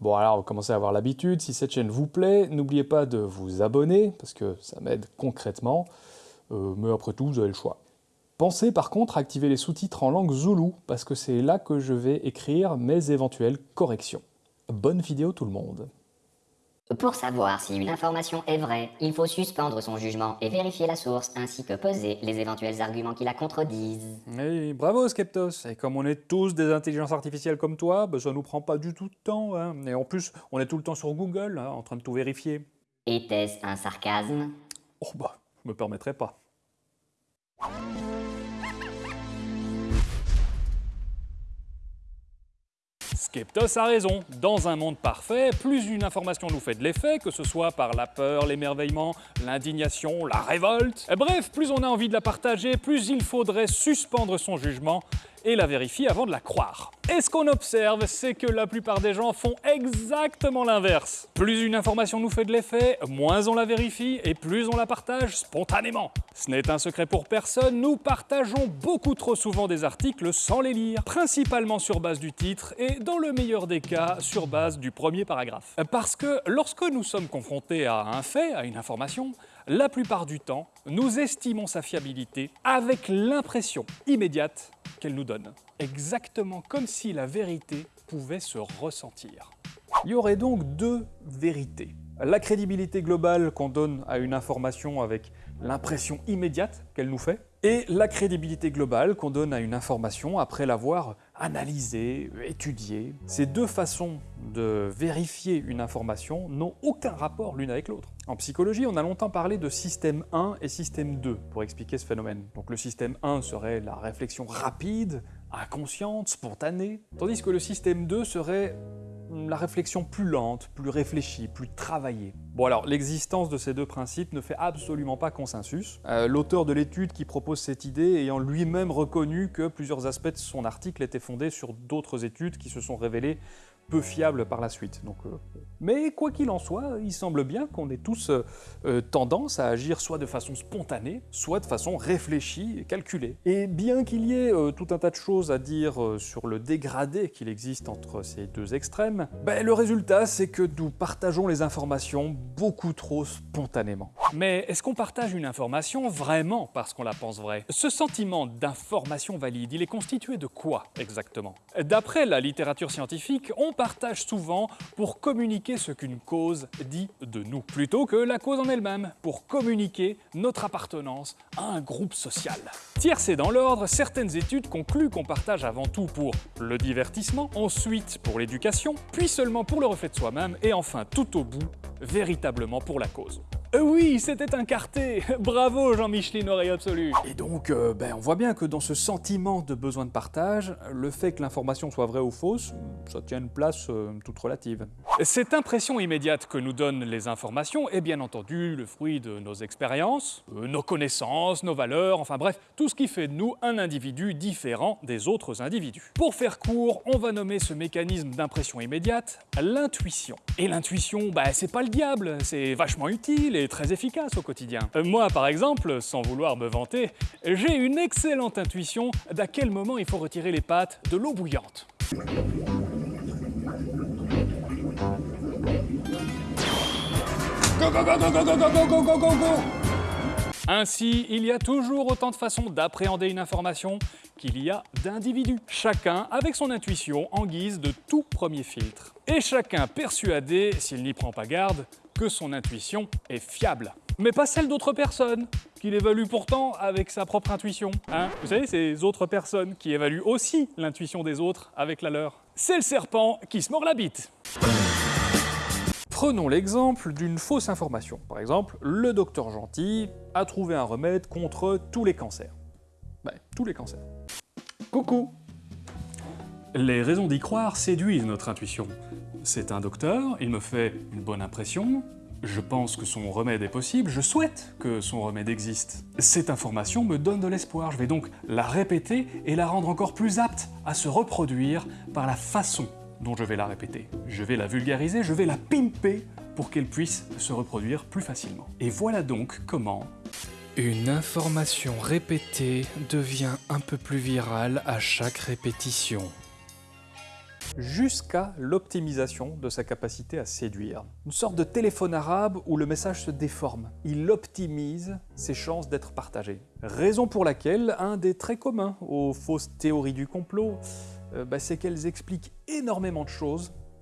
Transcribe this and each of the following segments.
Bon alors, vous commencez à avoir l'habitude, si cette chaîne vous plaît, n'oubliez pas de vous abonner, parce que ça m'aide concrètement, euh, mais après tout, vous avez le choix. Pensez par contre à activer les sous-titres en langue zoulou, parce que c'est là que je vais écrire mes éventuelles corrections. Bonne vidéo tout le monde Pour savoir si une information est vraie, il faut suspendre son jugement et vérifier la source, ainsi que poser les éventuels arguments qui la contredisent. Oui, bravo Skeptos Et comme on est tous des intelligences artificielles comme toi, bah, ça nous prend pas du tout de temps. Hein. Et en plus, on est tout le temps sur Google, hein, en train de tout vérifier. Était-ce un sarcasme Oh bah, je me permettrais pas. Skeptos a raison. Dans un monde parfait, plus une information nous fait de l'effet, que ce soit par la peur, l'émerveillement, l'indignation, la révolte. Bref, plus on a envie de la partager, plus il faudrait suspendre son jugement et la vérifie avant de la croire. Et ce qu'on observe, c'est que la plupart des gens font exactement l'inverse. Plus une information nous fait de l'effet, moins on la vérifie et plus on la partage spontanément. Ce n'est un secret pour personne, nous partageons beaucoup trop souvent des articles sans les lire, principalement sur base du titre et dans le meilleur des cas, sur base du premier paragraphe. Parce que lorsque nous sommes confrontés à un fait, à une information, la plupart du temps, nous estimons sa fiabilité avec l'impression immédiate qu'elle nous donne, exactement comme si la vérité pouvait se ressentir. Il y aurait donc deux vérités. La crédibilité globale qu'on donne à une information avec l'impression immédiate qu'elle nous fait, et la crédibilité globale qu'on donne à une information après l'avoir analysée, étudiée. Ces deux façons de vérifier une information n'ont aucun rapport l'une avec l'autre. En psychologie, on a longtemps parlé de système 1 et système 2 pour expliquer ce phénomène. Donc le système 1 serait la réflexion rapide, inconsciente, spontanée, tandis que le système 2 serait la réflexion plus lente, plus réfléchie, plus travaillée. Bon alors, l'existence de ces deux principes ne fait absolument pas consensus. Euh, L'auteur de l'étude qui propose cette idée ayant lui-même reconnu que plusieurs aspects de son article étaient fondés sur d'autres études qui se sont révélées peu fiable par la suite. Donc, euh... mais quoi qu'il en soit, il semble bien qu'on ait tous euh, tendance à agir soit de façon spontanée, soit de façon réfléchie et calculée. Et bien qu'il y ait euh, tout un tas de choses à dire euh, sur le dégradé qu'il existe entre ces deux extrêmes, bah, le résultat c'est que nous partageons les informations beaucoup trop spontanément. Mais est-ce qu'on partage une information vraiment parce qu'on la pense vraie Ce sentiment d'information valide, il est constitué de quoi exactement D'après la littérature scientifique, on partage souvent pour communiquer ce qu'une cause dit de nous, plutôt que la cause en elle-même, pour communiquer notre appartenance à un groupe social. Tiercé dans l'ordre, certaines études concluent qu'on partage avant tout pour le divertissement, ensuite pour l'éducation, puis seulement pour le reflet de soi-même, et enfin tout au bout, véritablement pour la cause. Euh, oui, c'était un quarté Bravo Jean-Micheline, oreille absolue Et donc, euh, ben, on voit bien que dans ce sentiment de besoin de partage, le fait que l'information soit vraie ou fausse, ça tient une place euh, toute relative. Cette impression immédiate que nous donnent les informations est bien entendu le fruit de nos expériences, euh, nos connaissances, nos valeurs, enfin bref, tout ce qui fait de nous un individu différent des autres individus. Pour faire court, on va nommer ce mécanisme d'impression immédiate l'intuition. Et l'intuition, ben, c'est pas le diable, c'est vachement utile est très efficace au quotidien. Euh, moi, par exemple, sans vouloir me vanter, j'ai une excellente intuition d'à quel moment il faut retirer les pâtes de l'eau bouillante. Go, go, go, Ainsi, il y a toujours autant de façons d'appréhender une information qu'il y a d'individus, chacun avec son intuition en guise de tout premier filtre. Et chacun persuadé, s'il n'y prend pas garde, que son intuition est fiable. Mais pas celle d'autres personnes, qu'il évalue pourtant avec sa propre intuition. Hein Vous savez, ces autres personnes qui évaluent aussi l'intuition des autres avec la leur. C'est le serpent qui se mord la bite. Prenons l'exemple d'une fausse information. Par exemple, le docteur Gentil a trouvé un remède contre tous les cancers. Ouais, tous les cancers. Coucou Les raisons d'y croire séduisent notre intuition. C'est un docteur, il me fait une bonne impression, Je pense que son remède est possible, je souhaite que son remède existe. Cette information me donne de l'espoir, je vais donc la répéter et la rendre encore plus apte à se reproduire par la façon dont je vais la répéter. Je vais la vulgariser, je vais la pimper pour qu'elle puisse se reproduire plus facilement. Et voilà donc comment une information répétée devient un peu plus virale à chaque répétition. jusqu'à l'optimisation de sa capacité à séduire. Une sorte de téléphone arabe où le message se déforme. Il optimise ses chances d'être partagé. Raison pour laquelle un des traits communs aux fausses théories du complot, euh, bah, c'est qu'elles expliquent énormément de choses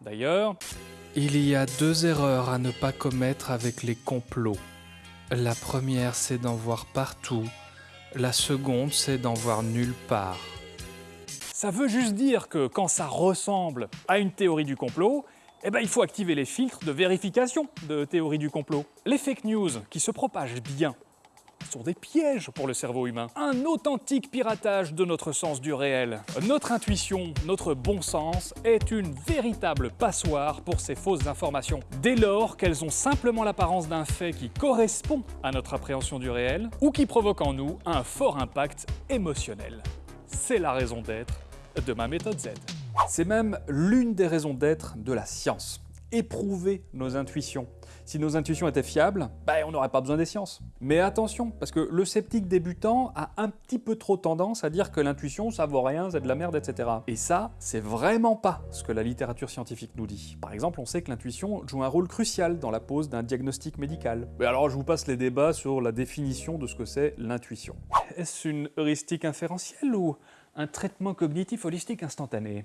D'ailleurs... Il y a deux erreurs à ne pas commettre avec les complots. La première, c'est d'en voir partout. La seconde, c'est d'en voir nulle part. Ça veut juste dire que quand ça ressemble à une théorie du complot, eh ben, il faut activer les filtres de vérification de théorie du complot. Les fake news qui se propagent bien sont des pièges pour le cerveau humain. Un authentique piratage de notre sens du réel. Notre intuition, notre bon sens est une véritable passoire pour ces fausses informations. Dès lors qu'elles ont simplement l'apparence d'un fait qui correspond à notre appréhension du réel ou qui provoque en nous un fort impact émotionnel. C'est la raison d'être de ma méthode Z. C'est même l'une des raisons d'être de la science. éprouver nos intuitions. Si nos intuitions étaient fiables, ben, on n'aurait pas besoin des sciences. Mais attention, parce que le sceptique débutant a un petit peu trop tendance à dire que l'intuition, ça vaut rien, c'est de la merde, etc. Et ça, c'est vraiment pas ce que la littérature scientifique nous dit. Par exemple, on sait que l'intuition joue un rôle crucial dans la pose d'un diagnostic médical. Mais alors, je vous passe les débats sur la définition de ce que c'est l'intuition. Est-ce une heuristique inférentielle ou un traitement cognitif holistique instantané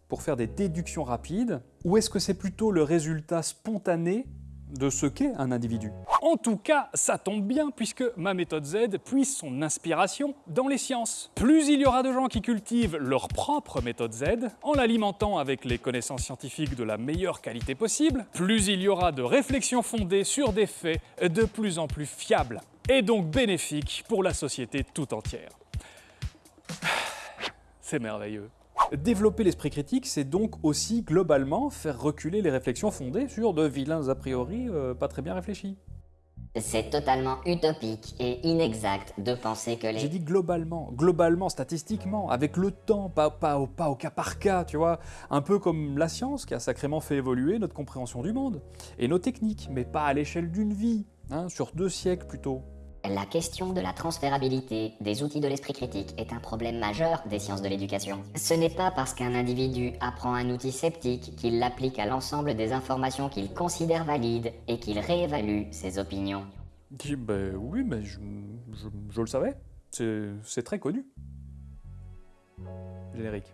pour faire des déductions rapides, ou est-ce que c'est plutôt le résultat spontané de ce qu'est un individu En tout cas, ça tombe bien puisque ma méthode Z puise son inspiration dans les sciences. Plus il y aura de gens qui cultivent leur propre méthode Z, en l'alimentant avec les connaissances scientifiques de la meilleure qualité possible, plus il y aura de réflexions fondées sur des faits de plus en plus fiables, et donc bénéfiques pour la société tout entière. C'est merveilleux. Développer l'esprit critique, c'est donc aussi globalement faire reculer les réflexions fondées sur de vilains a priori euh, pas très bien réfléchis. C'est totalement utopique et inexact de penser que les... J'ai dit globalement, globalement, statistiquement, avec le temps, pas, pas, au, pas au cas par cas, tu vois. Un peu comme la science qui a sacrément fait évoluer notre compréhension du monde et nos techniques, mais pas à l'échelle d'une vie, hein, sur deux siècles plutôt. La question de la transférabilité des outils de l'esprit critique est un problème majeur des sciences de l'éducation. Ce n'est pas parce qu'un individu apprend un outil sceptique qu'il l'applique à l'ensemble des informations qu'il considère valides et qu'il réévalue ses opinions. Ben, oui, mais je, je, je le savais. C'est très connu. Générique.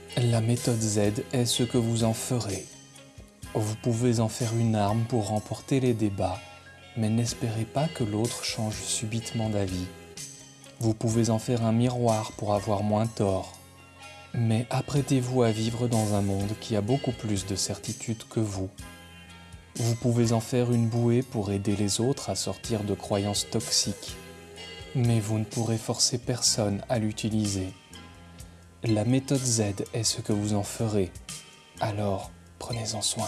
La méthode Z est ce que vous en ferez. Vous pouvez en faire une arme pour remporter les débats, mais n'espérez pas que l'autre change subitement d'avis. Vous pouvez en faire un miroir pour avoir moins tort. Mais apprêtez-vous à vivre dans un monde qui a beaucoup plus de certitudes que vous. Vous pouvez en faire une bouée pour aider les autres à sortir de croyances toxiques. Mais vous ne pourrez forcer personne à l'utiliser. La méthode Z est ce que vous en ferez, alors prenez-en soin.